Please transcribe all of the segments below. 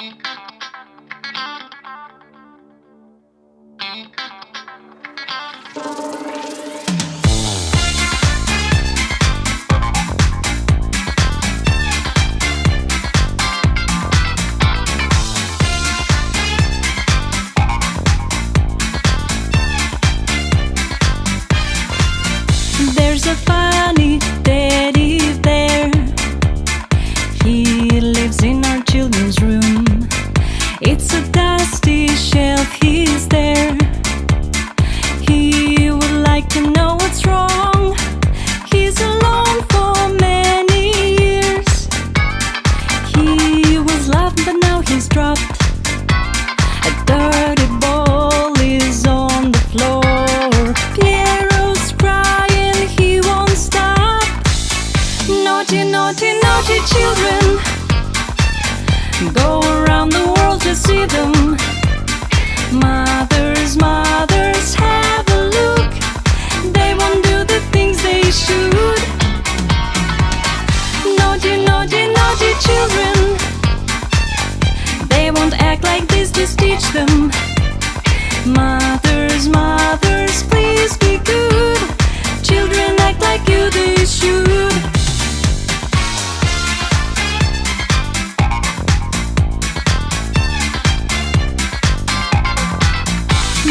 Thank you. Please drop. them. Mothers, mothers, please be good. Children act like you they should.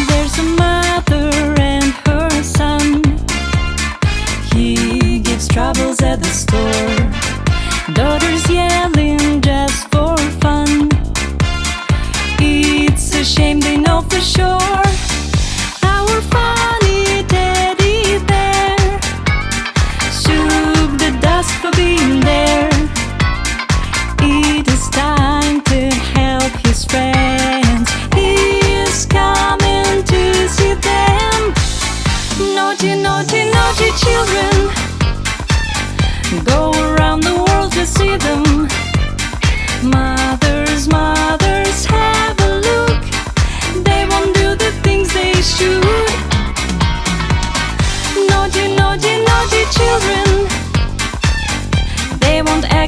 There's a mother and her son. He gives troubles at the store. Daughters yell.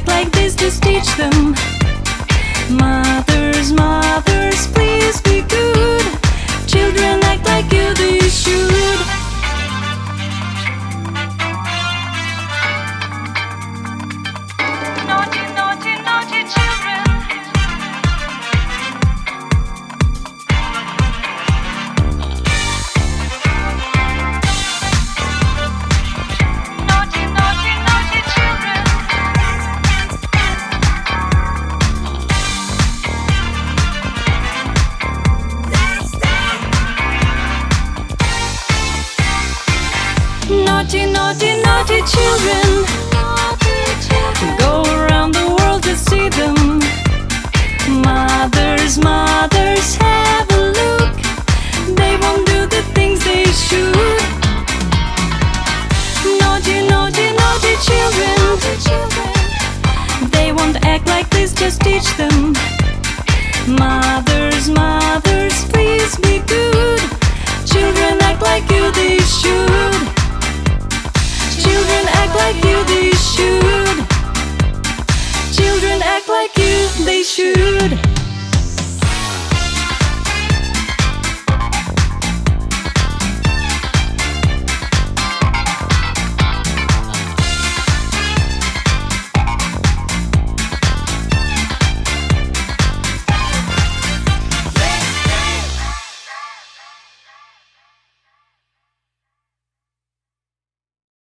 act like this, just teach them. Mothers, mothers, please be good. Children naughty, naughty, naughty children. Go around the world to see them. they should.